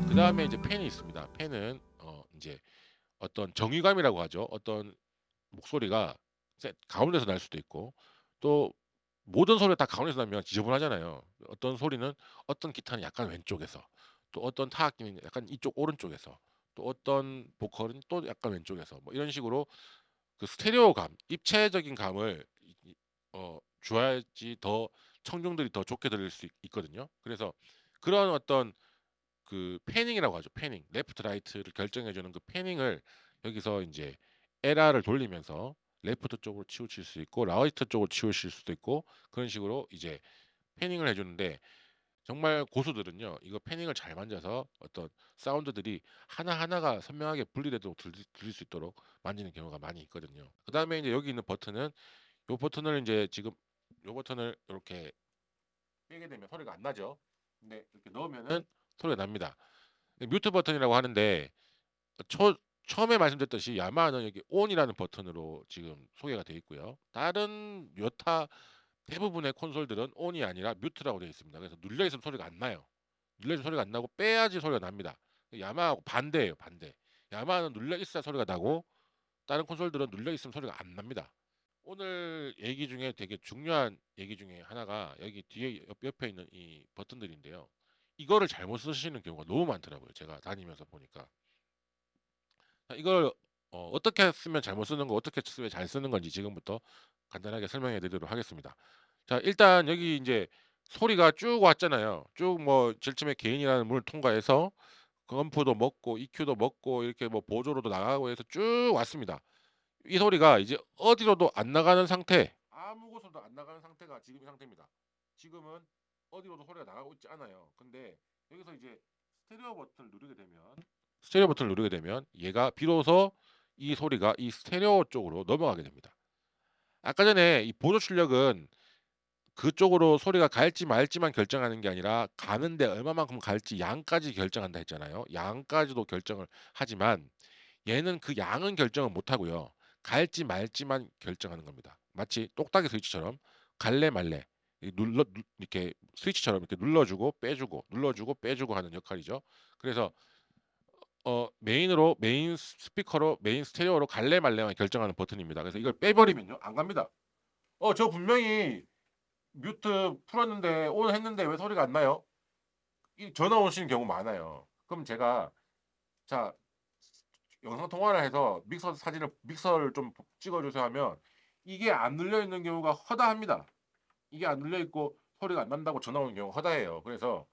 그 다음에 이제 펜이 있습니다. 펜은 어 인제 어떤 정의감이라고 하죠. 어떤 목소리가 세 가운데서 날 수도 있고 또 모든 소리가 다 가운데서 나면 지저분하잖아요. 어떤 소리는 어떤 기타는 약간 왼쪽에서 또 어떤 타악기는 약간 이쪽 오른쪽에서 또 어떤 보컬은 또 약간 왼쪽에서 뭐 이런 식으로 그 스테레오감, 입체적인 감을 어 줘야지 더 청중들이 더 좋게 들을 수있 있거든요. 그래서 그런 어떤 그 panning이라고 하죠. panning. left right를 결정해 주는 그 panning을 여기서 인제 얘를 돌리면서 left 쪽으로 치우칠 수 있고 right 쪽으로 치우칠 수도 있고 그런 식으로 이제 panning을 해 주는데 정말 고수들은요. 이거 panning을 잘 만져서 어떤 사운드들이 하나하나가 선명하게 분리되도록 들릴 수 있도록 만지는 경우가 많이 있거든요. 그 다음에 인제 여기 있는 버튼은 요 버튼을 인제 지금 요 버튼을 요렇게 빼게 되면 소리가 안 나죠. 근데 이렇게 넣으면은 소리가 납니다. 이 뮤트 버튼이라고 하는데 어초 처음에 말씀드렸듯이 야마하는 여기 온이라는 버튼으로 지금 소개가 되어 있고요. 다른 여타 대부분의 콘솔들은 온이 아니라 뮤트라고 되어 있습니다. 그래서 눌려 있으면 소리가 안 나요. 눌려 있으면 소리가 안 나고 빼야지 소리가 납니다. 야마하고 반대예요, 반대. 야마하는 눌려 있어야 소리가 나고 다른 콘솔들은 눌려 있으면 소리가 안 납니다. 오늘 얘기 중에 되게 중요한 얘기 중에 하나가 여기 뒤에 옆 옆에 있는 이 버튼들인데요. 이거를 잘못 쓰시는 경우가 너무 많더라고요, 제가 다니면서 보니까. 자 이걸 어 어떻게 쓰면 잘못 쓰는 거 어떻게 쓰면 잘 쓰는 건지 지금부터 간단하게 설명해 드리도록 하겠습니다. 자 일단 여기 인제 소리가 쭉 왔잖아요. 쭉뭐 처음에 게인이라는 문을 통과해서 검프도 먹고 EQ도 먹고 이렇게 뭐 보조로도 나가고 해서 쭉 왔습니다. 이 소리가 이제 어디로도 안 나가는 상태 아무 곳으로도 안 나가는 상태가 지금 이 상태입니다. 지금은 어디로도 소리가 나가고 있지 않아요. 근데 여기서 이제 스테레오 버튼을 누르게 되면 스테레오 버튼을 누르게 되면 얘가 비로소 이 소리가 이 스테레오 쪽으로 넘어가게 됩니다. 아까 전에 이 보조 출력은 그쪽으로 소리가 갈지 말지만 결정하는 게 아니라 가는데 얼마만큼 갈지 양까지 결정한다 했잖아요. 양까지도 결정을 하지만 얘는 그 양은 결정을 못 하고요. 갈지 말지만 결정하는 겁니다. 마치 똑딱이 스위치처럼 갈래 말래 이 눌러 누 이렇게 스위치처럼 이렇게 눌러 주고 빼 주고 눌러 주고 빼 주고 하는 역할이죠. 그래서 어 메인으로 메인 스 스피커로 메인 스테레오로 갈래 말래만 결정하는 버튼입니다. 그래서 이걸 빼 버리면요 안 갑니다. "어 저 분명히 mute 풀었는데 on 했는데 왜 소리가 안 나요?" 이 전화 오시는 경우 많아요. 그럼 제가 자 영상 통화를 해서 믹서 사진을 믹서를 좀 찍어 주세요 하면 이게 안 눌려 있는 경우가 허다합니다. 이게 안 눌려 있고 소리가 안 난다고 전화 오는 경우가 허다해요. 그래서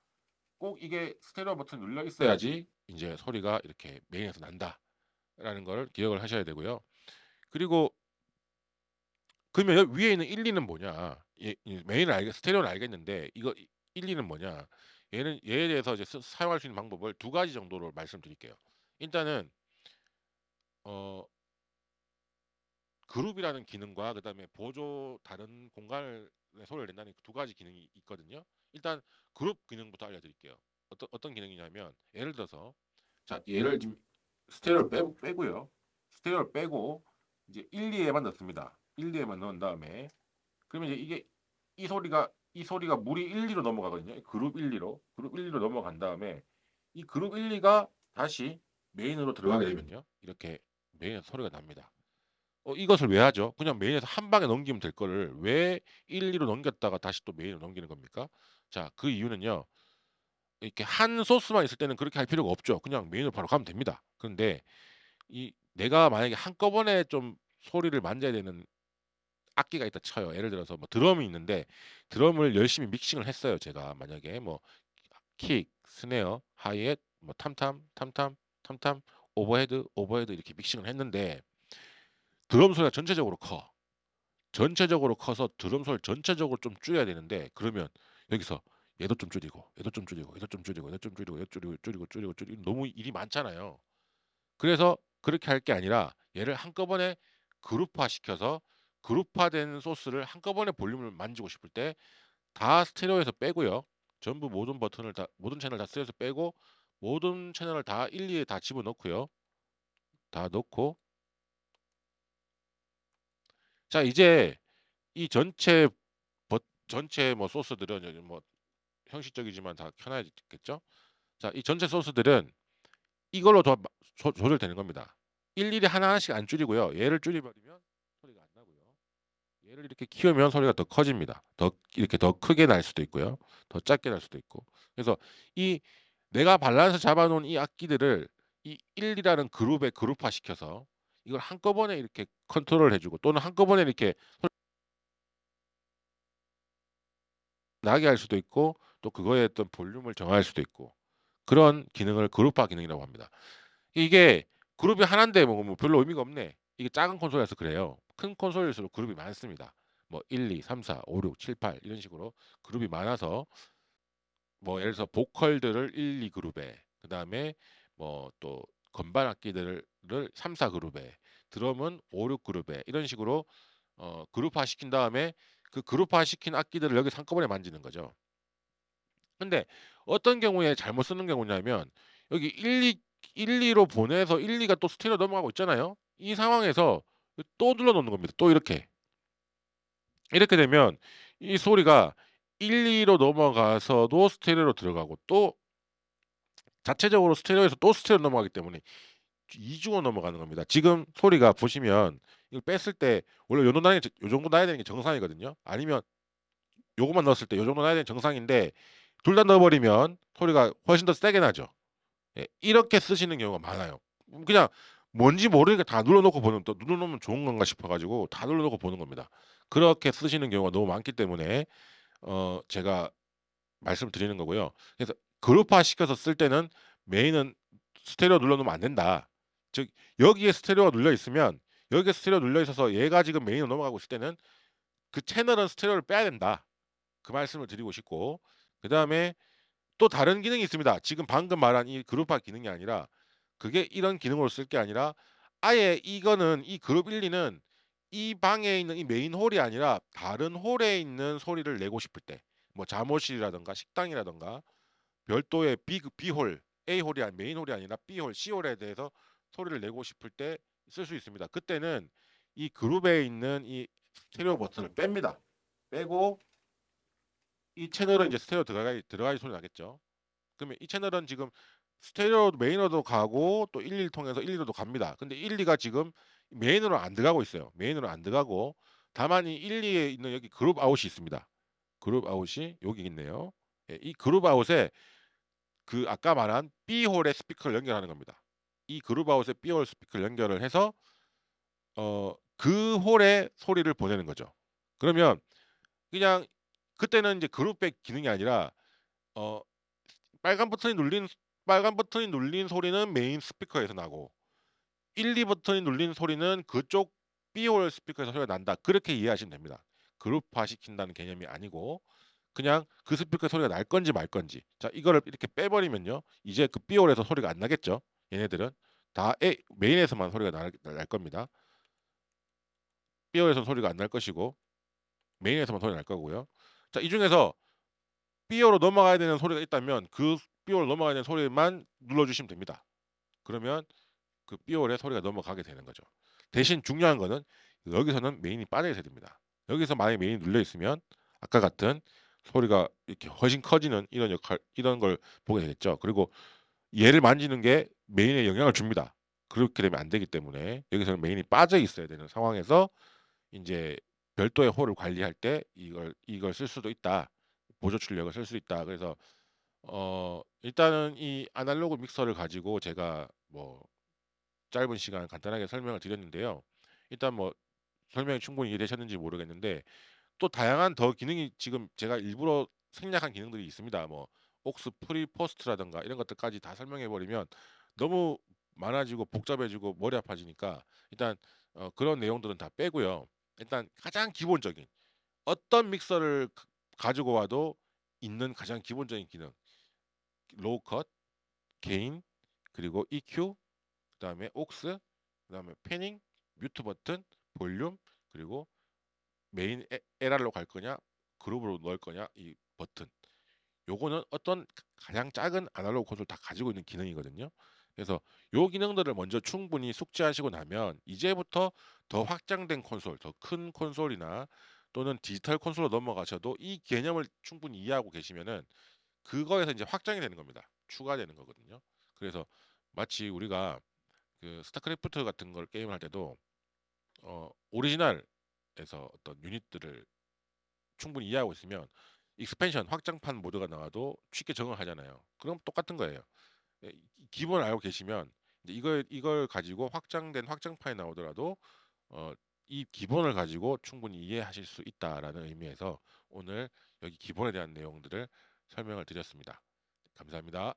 꼭 이게 스테레오 버튼이 눌려 있어야지 인제 소리가 이렇게 메인에서 난다라는 걸 기억을 하셔야 되고요. 그리고 그러면 여 위에 있는 1, 2는 뭐냐? 예이 메인을 알겠 스테레오는 알겠는데 이거 이 1, 2는 뭐냐? 얘는 얘에 대해서 이제 스 사용할 수 있는 방법을 두 가지 정도로 말씀드릴게요. 일단은 어 그룹이라는 기능과 그다음에 보조 다른 공간에 소리를 낸다는 두 가지 기능이 있거든요. 일단 그룹 기능부터 알려드릴게요. 어떤 어떤 기능이냐면 예를 들어서 자 얘를 지금 스테레오를 빼 빼고요. 스테레오를 빼고 이제 1, 2에만 넣습니다. 1, 2에만 넣은 다음에 그러면 이제 이게 이 소리가 이 소리가 그룹 1, 2로 넘어가거든요. 그룹 1, 2로 그룹 1, 2로 넘어간 다음에 이 그룹 1, 2가 다시 메인으로 들어가게 되면요. 이렇게 메인에서 소리가 납니다. 어 이것을 왜 하죠? 그냥 메인에서 한 방에 넘기면 될 거를 왜 1, 2로 넘겼다가 다시 또 메인으로 넘기는 겁니까? 자 그 이유는요. 이렇게 한 소스만 있을 때는 그렇게 할 필요가 없죠. 그냥 메인으로 바로 가면 됩니다. 그런데 이 내가 만약에 한꺼번에 좀 소리를 만져야 되는 악기가 있다 쳐요. 예를 들어서 뭐 드럼이 있는데 드럼을 열심히 믹싱을 했어요, 제가. 만약에 뭐 kick, snare, hi-hat, 뭐 tom-tom, tom-tom, tom-tom, overhead, overhead 이렇게 믹싱을 했는데 드럼 소리가 전체적으로 커. 전체적으로 커서 드럼 소리를 전체적으로 좀 줄여야 되는데 그러면 여기서 얘도 좀 줄이고 얘도 좀 줄이고 얘도 좀 줄이고 얘도 좀 줄이고 얘도 줄이고 줄이고 줄이고 줄이고 너무 일이 많잖아요. 그래서 그렇게 할 게 아니라 얘를 한꺼번에 그룹화 시켜서 그룹화된 소스를 한꺼번에 볼륨을 만지고 싶을 때 다 스테레오에서 빼고요. 전부 모든 버튼을 다 모든 채널 다 스테레오에서 빼고 모든 채널을 다 일일이 다 집어넣고요. 다 넣고 자 이제 이 전체 버 전체 뭐 소스들은 뭐 형식적이지만 다 켜놔야겠죠. 자 이 전체 소스들은 이걸로 더마조 조절되는 겁니다. 일일이 하나하나씩 안 줄이고요. 얘를 줄여 버리면 소리가 안 나고요. 얘를 이렇게 키우면 소리가 더 커집니다. 더 이렇게 더 크게 날 수도 있고요. 더 작게 날 수도 있고. 그래서 이 내가 밸런스 잡아 놓은 이 악기들을 이 1이라는 그룹에 그룹화 시켜서 이걸 한꺼번에 이렇게 컨트롤을 해 주고 또는 한꺼번에 이렇게 나게 할 수도 있고 또 그거에 어떤 볼륨을 정할 수도 있고 그런 기능을 그룹화 기능이라고 합니다. 이게 그룹이 하나인데 뭐뭐 별로 의미가 없네. 이게 작은 콘솔이라서 그래요. 큰 콘솔일수록 그룹이 많습니다. 뭐 1, 2, 3, 4, 5, 6, 7, 8 이런 식으로 그룹이 많아서 뭐 예를 들어서 보컬들을 1, 2 그룹에 그 다음에 뭐 또 건반 악기들을 3, 4 그룹에 드럼은 5, 6 그룹에 이런 식으로 어 그룹화 시킨 다음에 그 그룹화 시킨 악기들을 여기서 한꺼번에 만지는 거죠. 근데 어떤 경우에 잘못 쓰는 경우냐면 여기 1, 2 1, 2로 보내서 1, 2가 또 스테레오 넘어가고 있잖아요. 이 상황에서 또 눌러 놓는 겁니다. 또 이렇게. 이렇게 되면 이 소리가 1, 2로 넘어가서도 스테레오로 들어가고 또 자체적으로 스테레오에서 또 스테레오로 넘어가기 때문에 이중으로 넘어가는 겁니다. 지금 소리가 보시면 이걸 뺐을 때 원래 요 정도 나야 요 정도 나야 되는 게 정상이거든요. 아니면 요것만 넣었을 때 요 정도 나야 되는 정상인데 둘 다 넣어 버리면 소리가 훨씬 더 세게 나죠. 예 이렇게 쓰시는 경우가 많아요. 음 그냥 뭔지 모르니까 다 눌러 놓고 보는 또 눌러 놓으면 좋은 건가 싶어 가지고 다 눌러 놓고 보는 겁니다. 그렇게 쓰시는 경우가 너무 많기 때문에 어 제가 말씀을 드리는 거고요. 그래서 그룹화 시켜서 쓸 때는 메인은 스테레오 눌러 놓으면 안 된다. 즉 여기에 스테레오가 눌려 있으면 여기에 스테레오 눌려 있어서 얘가 지금 메인으로 넘어가고 있을 때는 그 채널은 스테레오를 빼야 된다. 그 말씀을 드리고 싶고 그 다음에 또 다른 기능이 있습니다. 지금 방금 말한 이 그룹화 기능이 아니라 그게 이런 기능으로 쓸 게 아니라 아예 이거는 이 그룹 1, 2는 이 방에 있는 이 메인 홀이 아니라 다른 홀에 있는 소리를 내고 싶을 때 뭐 자모실이라든가 식당이라든가 별도의 B B홀, A홀이 아니 메인 홀이 아니라 B홀, C홀에 대해서 소리를 내고 싶을 때 쓸 수 있습니다. 그때는 이 그룹에 있는 이 스테레오 버튼을 뺍니다. 빼고 이 채널은 이제 스테레오 들어가야 들어가야 소리 나겠죠. 그러면 이 채널은 지금 스테레오 메인으로도 가고 또 1, 2를 통해서 1, 2로도 갑니다. 근데 1, 2가 지금 메인으로 안 들어가고 있어요. 메인으로 안 들어가고 다만 이 1, 2에 있는 여기 그룹 out이 있습니다. 그룹 out이 여기 있네요. 예, 이 그룹 out에 그 아까 말한 B홀의 스피커를 연결하는 겁니다. 이 out에 B홀 스피커를 연결을 해서 어 그 홀에 소리를 보내는 거죠. 그러면 그냥 그때는 이제 grouping 기능이 아니라 어 빨간 버튼이 눌린 빨간 버튼이 눌린 소리는 메인 스피커에서 나고 1, 2 버튼이 눌린 소리는 그쪽 B홀 스피커에서 소리가 난다. 그렇게 이해하시면 됩니다. 그룹화 시킨다는 개념이 아니고 그냥 그 스피커 소리가 날 건지 말 건지. 자, 이거를 이렇게 빼 버리면요. 이제 그 B홀에서 소리가 안 나겠죠. 얘네들은 다 A, 메인에서만 소리가 날, 날 겁니다. B홀에서 소리가 안 날 것이고 메인에서만 소리가 날 거고요. 자, 이 중에서 B홀로 넘어가야 되는 소리가 있다면 그 B홀로 넘어가야 되는 소리만 눌러 주시면 됩니다. 그러면 그 B홀에 소리가 넘어가게 되는 거죠. 대신 중요한 거는 여기서는 메인이 빠져 있어야 됩니다. 여기서 만약에 메인이 눌려 있으면 아까 같은 소리가 이렇게 훨씬 커지는 이런 역할 이런 걸 보게 되겠죠. 그리고 얘를 만지는 게 메인에 영향을 줍니다. 그렇게 되면 안 되기 때문에 여기서는 메인이 빠져 있어야 되는 상황에서 인제 별도의 홀을 관리할 때 이걸 이걸 쓸 수도 있다. 보조 출력을 쓸 수 있다. 그래서 어 일단은 이 아날로그 믹서를 가지고 제가 뭐 짧은 시간 간단하게 설명을 드렸는데요. 일단 뭐 설명이 충분히 이해되셨는지 모르겠는데 또 다양한 더 기능이 지금 제가 일부러 생략한 기능들이 있습니다. 뭐 aux pre post라든가 이런 것들까지 다 설명해 버리면 너무 많아지고 복잡해지고 머리 아파지니까 일단 어 그런 내용들은 다 빼고요. 일단 가장 기본적인 어떤 믹서를 가 가지고 와도 있는 가장 기본적인 기능 low cut, gain, 그리고 EQ, 그 다음에 aux, 그 다음에 panning, mute 버튼, 볼륨 그리고 메인 에- LR로 갈 거냐, 그룹으로 넣을 거냐 이 버튼. 요거는 어떤 가장 작은 아날로그 콘솔 다 가지고 있는 기능이거든요. 그래서 요 기능들을 먼저 충분히 숙지하시고 나면 이제부터 더 확장된 콘솔, 더 큰 콘솔이나 또는 디지털 콘솔로 넘어가셔도 이 개념을 충분히 이해하고 계시면은 그거에서 이제 확장이 되는 겁니다. 추가되는 거거든요. 그래서 마치 우리가 그 스타크래프트 같은 걸 게임을 할 때도 어 오리지널 에서 어떤 유닛들을 충분히 이해하고 있으면 expansion 확장판 모드가 나와도 쉽게 적응을 하잖아요. 그럼 똑같은 거예요. 예, 이- 기본을 알고 계시면 이걸 이걸 가지고 확장된 확장판이 나오더라도 어, 이 기본을 가지고 충분히 이해하실 수 있다라는 의미에서 오늘 여기 기본에 대한 내용들을 설명을 드렸습니다. 감사합니다.